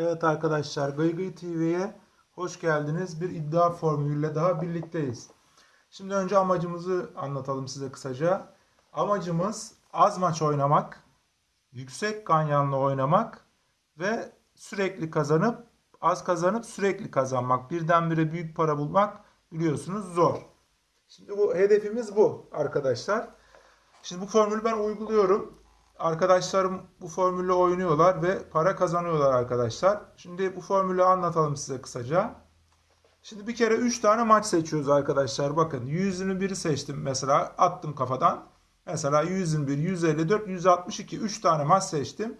Evet arkadaşlar Gıygıy TV'ye hoş geldiniz. Bir iddia formülüyle daha birlikteyiz. Şimdi önce amacımızı anlatalım size kısaca. Amacımız az maç oynamak, yüksek ganyanlı oynamak ve sürekli kazanıp az kazanıp sürekli kazanmak. Birdenbire büyük para bulmak biliyorsunuz zor. Şimdi bu hedefimiz bu arkadaşlar. Şimdi bu formülü ben uyguluyorum. Arkadaşlarım bu formülle oynuyorlar ve para kazanıyorlar arkadaşlar. Şimdi bu formülü anlatalım size kısaca. Şimdi bir kere 3 tane maç seçiyoruz arkadaşlar. Bakın 121'i seçtim mesela attım kafadan. Mesela 121, 154, 162 3 tane maç seçtim.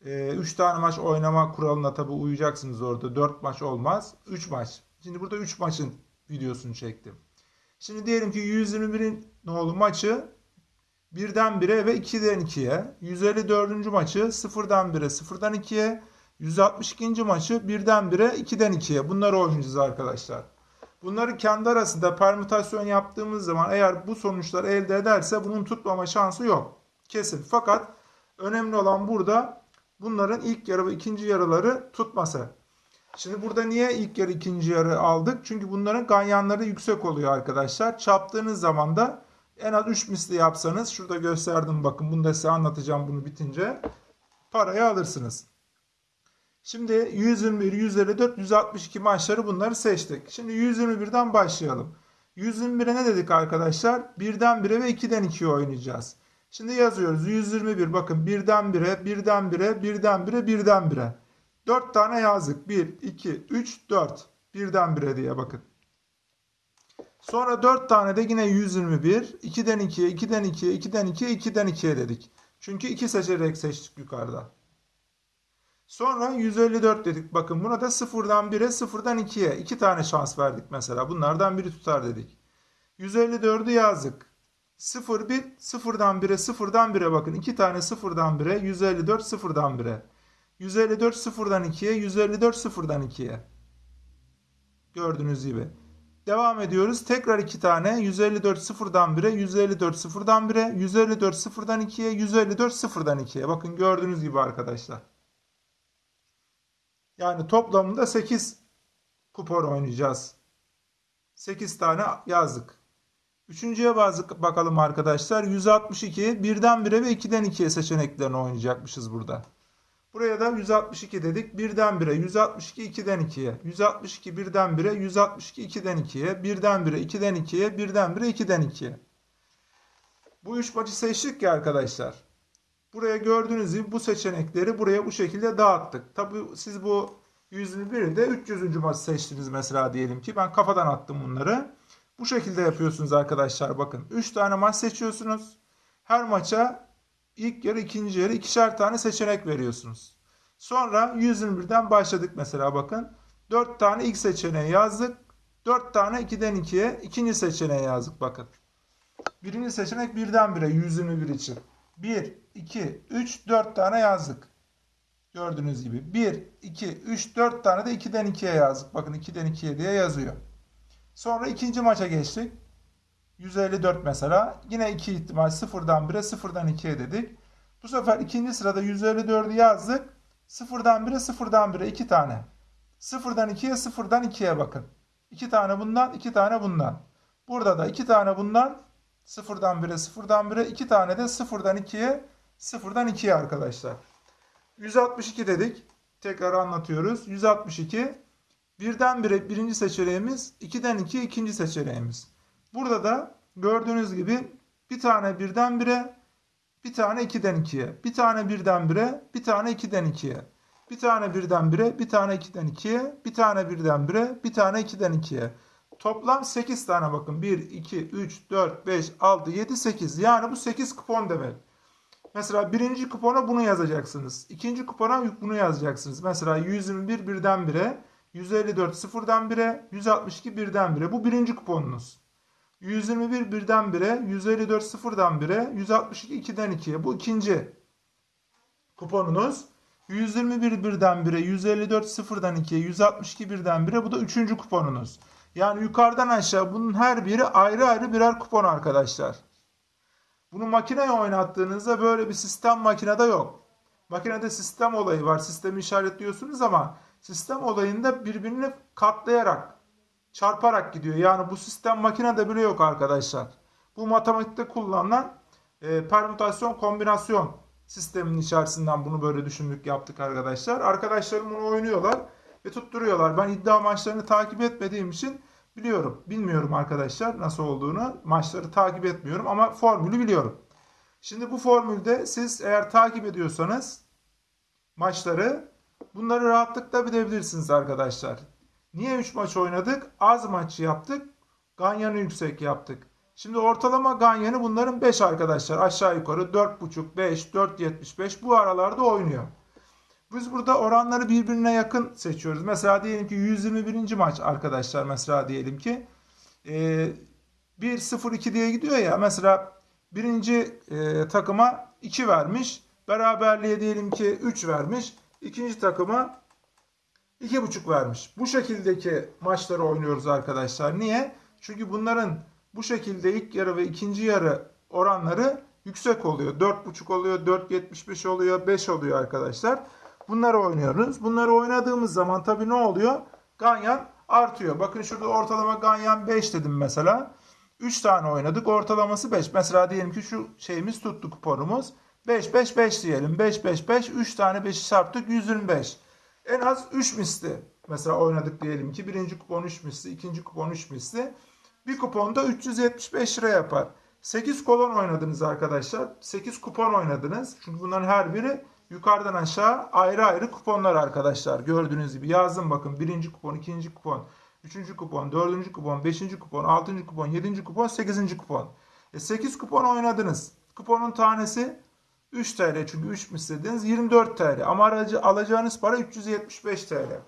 3 tane maç oynama kuralına tabi uyacaksınız orada. 4 maç olmaz. 3 maç. Şimdi burada 3 maçın videosunu çektim. Şimdi diyelim ki 121'in nolu maçı 1'den 1'e ve 2'den 2'ye. 154. maçı 0'dan 1'e 0'dan 2'ye. 162. maçı 1'den 1'e 2'den 2'ye. Bunları oynayacağız arkadaşlar. Bunları kendi arasında permütasyon yaptığımız zaman eğer bu sonuçları elde ederse bunun tutmama şansı yok. Kesin. Fakat önemli olan burada bunların ilk yarı ve ikinci yarıları tutması. Şimdi burada niye ilk yarı ikinci yarı aldık? Çünkü bunların ganyanları yüksek oluyor arkadaşlar. Çarptığınız zaman da en az 3 misli yapsanız şurada gösterdim bakın bunu da size anlatacağım bunu bitince parayı alırsınız. Şimdi 121, 154, 162 maçları bunları seçtik. Şimdi 121'den başlayalım. 121'e ne dedik arkadaşlar? 1'den 1'e ve 2'den 2'ye oynayacağız. Şimdi yazıyoruz 121 bakın 1'den 1'e, 1'den 1'e, 1'den 1'e, 1'den 1'e. 4 tane yazdık. 1, 2, 3, 4. 1'den 1'e diye bakın. Sonra 4 tane de yine 121. 2'den 2'ye, 2'den 2'ye, 2'den 2'ye, 2'den 2'ye dedik. Çünkü 2 seçerek seçtik yukarıda. Sonra 154 dedik. Bakın buna da 0'dan 1'e, 0'dan 2'ye. 2 tane şans verdik mesela. Bunlardan biri tutar dedik. 154'ü yazdık. 0, 1, 0'dan 1'e, 0'dan 1'e bakın. 2 tane 0'dan 1'e, 154 0'dan 1'e. 154 0'dan 2'ye, 154 0'dan 2'ye. Gördüğünüz gibi. Devam ediyoruz. Tekrar iki tane 154 sıfırdan 1'e, 154 sıfırdan 1'e, 154 sıfırdan 2'ye, 154 sıfırdan 2'ye. Bakın gördüğünüz gibi arkadaşlar. Yani toplamında 8 kupon oynayacağız. 8 tane yazdık. Üçüncüye bakalım arkadaşlar. 162 birden 1'e ve 2'den 2'ye seçeneklerini oynayacakmışız burada. Buraya da 162 dedik. 1'den 1'e 162 2'den 2'ye. 162 1'den 1'e 162 2'den 2'ye. 1'den 1'e 2'den 2'ye. 1'den 1'e 2'den 2'ye. Bu üç maçı seçtik ya arkadaşlar. Buraya gördüğünüz gibi bu seçenekleri buraya bu şekilde dağıttık. Tabi siz bu 121'de 300. maçı seçtiniz mesela diyelim ki. Ben kafadan attım bunları. Bu şekilde yapıyorsunuz arkadaşlar bakın. 3 tane maç seçiyorsunuz. Her maça ilk yarı ikinci yarı ikişer tane seçenek veriyorsunuz. Sonra 121'den başladık mesela bakın. 4 tane ilk seçeneği yazdık. 4 tane 2'den 2'ye ikinci seçeneği yazdık bakın. Birinci seçenek birden bire 121 için. 1, 2, 3, 4 tane yazdık. Gördüğünüz gibi 1, 2, 3, 4 tane de 2'den 2'ye yazdık. Bakın 2'den 2'ye diye yazıyor. Sonra ikinci maça geçtik. 154 mesela. Yine iki ihtimal 0'dan 1'e 0'dan 2'ye dedik. Bu sefer ikinci sırada 154'ü yazdık. 0'dan 1'e 0'dan 1'e 2 tane. 0'dan 2'ye 0'dan 2'ye bakın. 2 tane bundan 2 tane bundan. Burada da 2 tane bundan 0'dan 1'e 0'dan 1'e 2 tane de 0'dan 2'ye 0'dan 2'ye arkadaşlar. 162 dedik. Tekrar anlatıyoruz. 162 birden 1'e birinci seçeneğimiz 2'den 2'ye ikinci seçeneğimiz. Burada da gördüğünüz gibi bir tane birden bire, bir tane ikiden ikiye, bir tane birden bire, bir tane ikiden ikiye, bir tane birden bire, bir tane ikiden ikiye, bir tane birden bire, bir tane ikiden ikiye. Toplam 8 tane bakın. 1, 2, 3, 4, 5, 6, 7, 8. Yani bu 8 kupon demek. Mesela birinci kupona bunu yazacaksınız. İkinci kupona bunu yazacaksınız. Mesela 121 birden bire, 154 sıfırdan bire, 162 birden bire. Bu birinci kuponunuz. 121 birden 1'e, 154 sıfırdan 1'e, 162 2'den 2'ye. Bu ikinci kuponunuz. 121 birden 1'e, 154 sıfırdan 2'ye, 162 birden 1'e. Bu da üçüncü kuponunuz. Yani yukarıdan aşağı bunun her biri ayrı ayrı birer kupon arkadaşlar. Bunu makineye oynattığınızda böyle bir sistem makinede yok. Makinede sistem olayı var. Sistemi işaretliyorsunuz ama sistem olayında birbirini katlayarak, çarparak gidiyor. Yani bu sistem makinede bile yok arkadaşlar. Bu matematikte kullanılan e, permütasyon kombinasyon sistemin içerisinden bunu böyle düşündük yaptık arkadaşlar. Arkadaşlarım bunu oynuyorlar ve tutturuyorlar. Ben iddia maçlarını takip etmediğim için biliyorum. Bilmiyorum arkadaşlar nasıl olduğunu. Maçları takip etmiyorum ama formülü biliyorum. Şimdi bu formülde siz eğer takip ediyorsanız maçları bunları rahatlıkla bilebilirsiniz arkadaşlar. Niye 3 maç oynadık? Az maç yaptık. Ganyan'ı yüksek yaptık. Şimdi ortalama Ganyan'ı bunların 5 arkadaşlar. Aşağı yukarı 4.5, 5, 4.75 bu aralarda oynuyor. Biz burada oranları birbirine yakın seçiyoruz. Mesela diyelim ki 121. maç arkadaşlar mesela diyelim ki e, 1-0-2 diye gidiyor ya mesela birinci e, takıma 2 vermiş. Beraberliğe diyelim ki 3 vermiş. İkinci takıma 2,5 vermiş. Bu şekildeki maçları oynuyoruz arkadaşlar. Niye? Çünkü bunların bu şekilde ilk yarı ve ikinci yarı oranları yüksek oluyor. 4,5 oluyor, 4,75 oluyor, 5 oluyor arkadaşlar. Bunları oynuyoruz. Bunları oynadığımız zaman tabii ne oluyor? Ganyan artıyor. Bakın şurada ortalama Ganyan 5 dedim mesela. 3 tane oynadık. Ortalaması 5. Mesela diyelim ki şu şeyimiz tuttu kuponumuz. 5 5 5 diyelim. 5 5 5 3 tane 5'i çarptık 125. En az 3 misli mesela oynadık diyelim ki. Birinci kupon 3 misli, ikinci kupon 3 misli. Bir kuponda 375 lira yapar. 8 kolon oynadınız arkadaşlar. 8 kupon oynadınız. Çünkü bunların her biri yukarıdan aşağı ayrı ayrı kuponlar arkadaşlar. Gördüğünüz gibi yazdım bakın. Birinci kupon, ikinci kupon, üçüncü kupon, dördüncü kupon, beşinci kupon, altıncı kupon, yedinci kupon, sekizinci kupon. E 8 kupon oynadınız. Kuponun tanesi 3 TL çünkü 3 mislediniz 24 TL ama aracı alacağınız para 375 TL.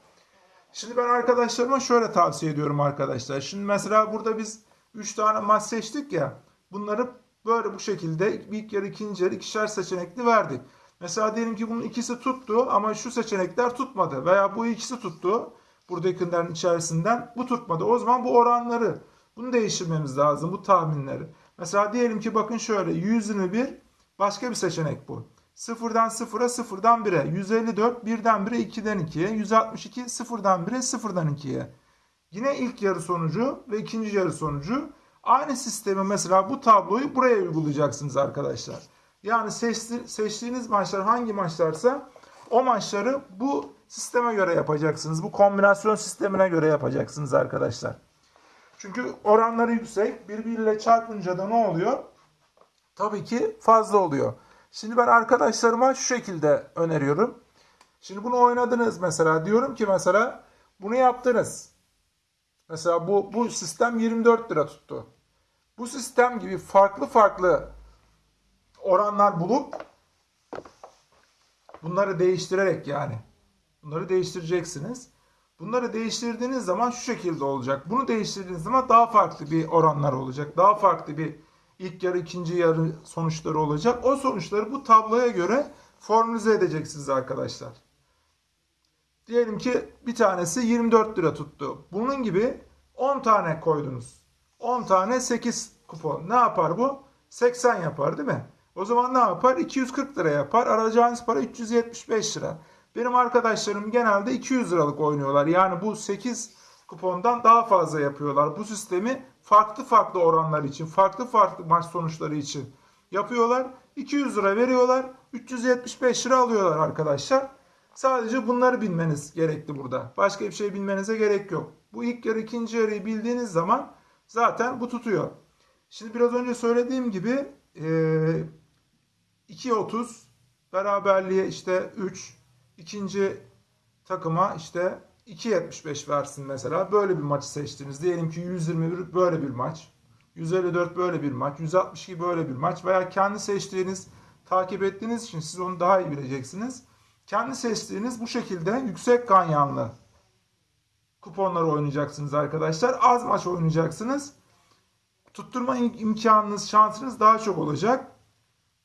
Şimdi ben arkadaşlarıma şöyle tavsiye ediyorum arkadaşlar. Şimdi mesela burada biz 3 tane maç seçtik ya. Bunları böyle bu şekilde ilk yarı ikinci yarı ikişer seçenekli verdik. Mesela diyelim ki bunun ikisi tuttu ama şu seçenekler tutmadı. Veya bu ikisi tuttu. Buradakilerin içerisinden bu tutmadı. O zaman bu oranları bunu değiştirmemiz lazım bu tahminleri. Mesela diyelim ki bakın şöyle 121 başka bir seçenek bu. 0'dan 0'a 0'dan 1'e 154 1'den 1'e 2'den 2'ye 162 0'dan 1'e 0'dan 2'ye. Yine ilk yarı sonucu ve ikinci yarı sonucu aynı sistemi mesela bu tabloyu buraya uygulayacaksınız arkadaşlar. Yani seçti, seçtiğiniz maçlar hangi maçlarsa o maçları bu sisteme göre yapacaksınız. Bu kombinasyon sistemine göre yapacaksınız arkadaşlar. Çünkü oranları yüksek. Birbiriyle çarpınca da ne oluyor? Tabii ki fazla oluyor. Şimdi ben arkadaşlarıma şu şekilde öneriyorum. Şimdi bunu oynadınız mesela. Diyorum ki mesela bunu yaptınız. Mesela bu, bu sistem 24 lira tuttu. Bu sistem gibi farklı farklı oranlar bulup bunları değiştirerek yani bunları değiştireceksiniz. Bunları değiştirdiğiniz zaman şu şekilde olacak. Bunu değiştirdiğiniz zaman daha farklı bir oranlar olacak. Daha farklı bir ilk yarı ikinci yarı sonuçları olacak. O sonuçları bu tabloya göre formülize edeceksiniz arkadaşlar. Diyelim ki bir tanesi 24 lira tuttu. Bunun gibi 10 tane koydunuz. 10 tane 8 kupon. Ne yapar bu? 80 yapar değil mi? O zaman ne yapar? 240 lira yapar. Alacağınız para 375 lira. Benim arkadaşlarım genelde 200 liralık oynuyorlar. Yani bu 8 kupondan daha fazla yapıyorlar. Bu sistemi farklı farklı oranlar için, farklı farklı maç sonuçları için yapıyorlar. 200 lira veriyorlar. 375 lira alıyorlar arkadaşlar. Sadece bunları bilmeniz gerekli burada. Başka bir şey bilmenize gerek yok. Bu ilk yarı ikinci yarıyı bildiğiniz zaman zaten bu tutuyor. Şimdi biraz önce söylediğim gibi 2.30 beraberliğe işte 3 ikinci takıma işte 2.75 versin mesela. Böyle bir maçı seçtiniz. Diyelim ki 121 böyle bir maç. 154 böyle bir maç. 162 böyle bir maç. Veya kendi seçtiğiniz, takip ettiğiniz için siz onu daha iyi bileceksiniz. Kendi seçtiğiniz bu şekilde yüksek ganyanlı kuponları oynayacaksınız arkadaşlar. Az maç oynayacaksınız. Tutturma imkanınız, şansınız daha çok olacak.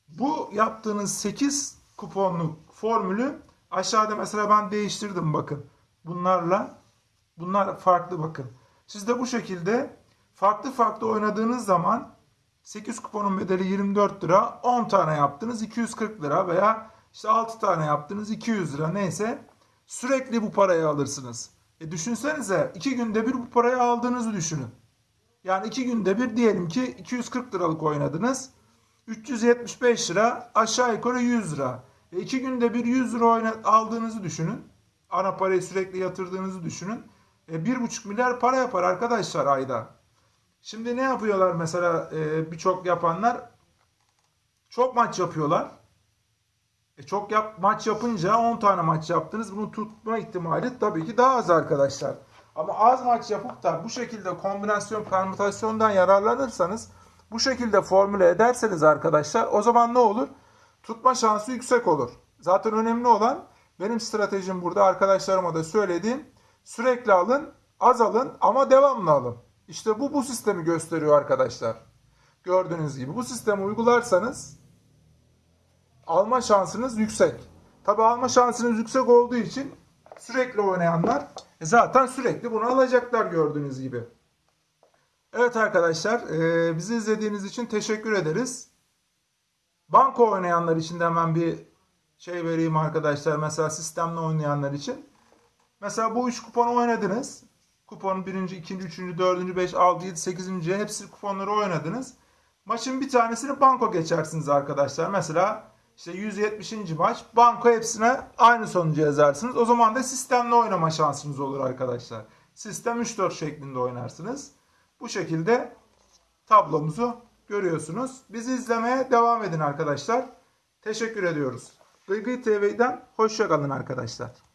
Bu yaptığınız 8 kuponluk formülü aşağıda mesela ben değiştirdim bakın. Bunlarla bunlar farklı bakın. Siz de bu şekilde farklı farklı oynadığınız zaman 8 kuponun bedeli 24 lira 10 tane yaptınız 240 lira veya İşte 6 tane yaptınız 200 lira neyse. Sürekli bu parayı alırsınız. E düşünsenize 2 günde bir bu parayı aldığınızı düşünün. Yani 2 günde bir diyelim ki 240 liralık oynadınız. 375 lira aşağı yukarı 100 lira. E 2 günde bir 100 lira aldığınızı düşünün. Ana parayı sürekli yatırdığınızı düşünün. E 1,5 milyar para yapar arkadaşlar ayda. Şimdi ne yapıyorlar mesela e, birçok yapanlar? Çok maç yapıyorlar. E çok yap, maç yapınca 10 tane maç yaptınız. Bunu tutma ihtimali tabii ki daha az arkadaşlar. Ama az maç yapıp da bu şekilde kombinasyon permütasyondan yararlanırsanız bu şekilde formüle ederseniz arkadaşlar o zaman ne olur? Tutma şansı yüksek olur. Zaten önemli olan benim stratejim burada arkadaşlarıma da söylediğim sürekli alın, az alın ama devamlı alın. İşte bu bu sistemi gösteriyor arkadaşlar. Gördüğünüz gibi bu sistemi uygularsanız alma şansınız yüksek. Tabi alma şansınız yüksek olduğu için sürekli oynayanlar e, zaten sürekli bunu alacaklar gördüğünüz gibi. Evet arkadaşlar e, bizi izlediğiniz için teşekkür ederiz. Banko oynayanlar için de hemen bir şey vereyim arkadaşlar. Mesela sistemle oynayanlar için. Mesela bu 3 kuponu oynadınız. Kuponun 1. 2. 3. 4. 5. 6. 7. 8. hepsi kuponları oynadınız. Maçın bir tanesini banko geçersiniz arkadaşlar. Mesela işte 170. maç banko hepsine aynı sonucu yazarsınız. O zaman da sistemle oynama şansınız olur arkadaşlar. Sistem 3-4 şeklinde oynarsınız. Bu şekilde tablomuzu görüyorsunuz. Bizi izlemeye devam edin arkadaşlar. Teşekkür ediyoruz. Gıygıy TV'den hoşçakalın arkadaşlar.